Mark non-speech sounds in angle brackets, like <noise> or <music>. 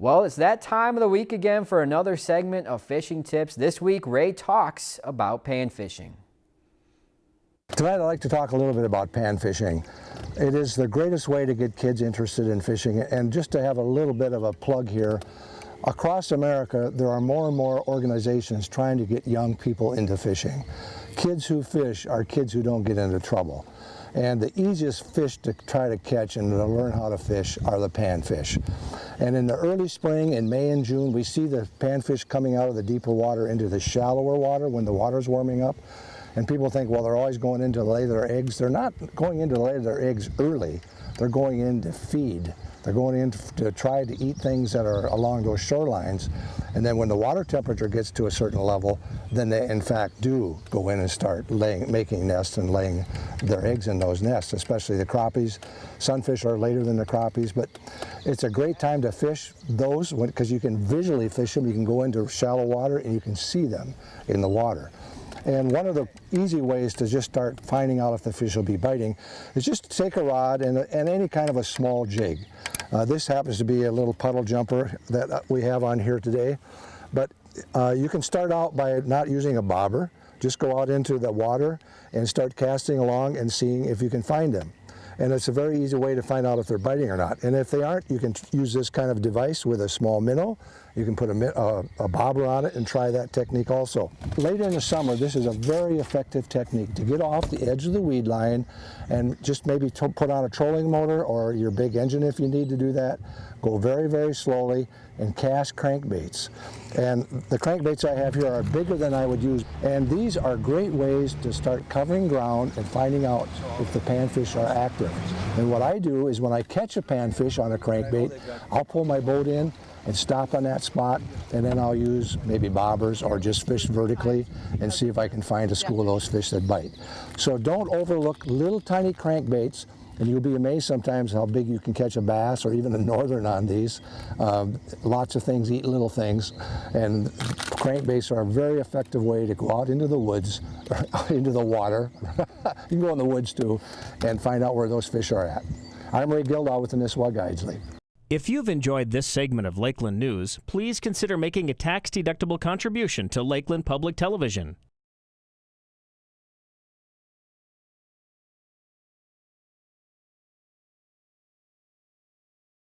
Well, it's that time of the week again for another segment of Fishing Tips. This week, Ray talks about pan fishing. Tonight I'd like to talk a little bit about pan fishing. It is the greatest way to get kids interested in fishing and just to have a little bit of a plug here. Across America there are more and more organizations trying to get young people into fishing. Kids who fish are kids who don't get into trouble. And the easiest fish to try to catch and to learn how to fish are the panfish. And in the early spring, in May and June, we see the panfish coming out of the deeper water into the shallower water when the water's warming up. And people think, well, they're always going in to lay their eggs. They're not going in to lay their eggs early. They're going in to feed. They're going in to try to eat things that are along those shorelines. And then when the water temperature gets to a certain level, then they in fact do go in and start laying, making nests and laying their eggs in those nests, especially the crappies. Sunfish are later than the crappies, but it's a great time to fish those because you can visually fish them. You can go into shallow water and you can see them in the water. And one of the easy ways to just start finding out if the fish will be biting is just to take a rod and, and any kind of a small jig. Uh, this happens to be a little puddle jumper that uh, we have on here today. But uh, you can start out by not using a bobber. Just go out into the water and start casting along and seeing if you can find them. And it's a very easy way to find out if they're biting or not. And if they aren't, you can use this kind of device with a small minnow. You can put a, a, uh, a, bobber on it and try that technique also. Later in the summer, this is a very effective technique to get off the edge of the weed line and just maybe put on a trolling motor or your big engine if you need to do that. Go very, very slowly and cast crankbaits. And the crankbaits I have here are bigger than I would use. And these are great ways to start covering ground and finding out if the panfish are active. And what I do is when I catch a panfish on a crankbait, I'll pull my boat in and stop on that spot and then I'll use maybe bobbers or just fish vertically and see if I can find a school of those fish that bite. So don't overlook little tiny crankbaits and you'll be amazed sometimes how big you can catch a bass or even a northern on these. Um, lots of things eat little things, and crankbaits are a very effective way to go out into the woods, <laughs> into the water, <laughs> you can go in the woods too, and find out where those fish are at. I'm Ray Gildaw with the Nisswa Guides League. If you've enjoyed this segment of Lakeland News, please consider making a tax-deductible contribution to Lakeland Public Television.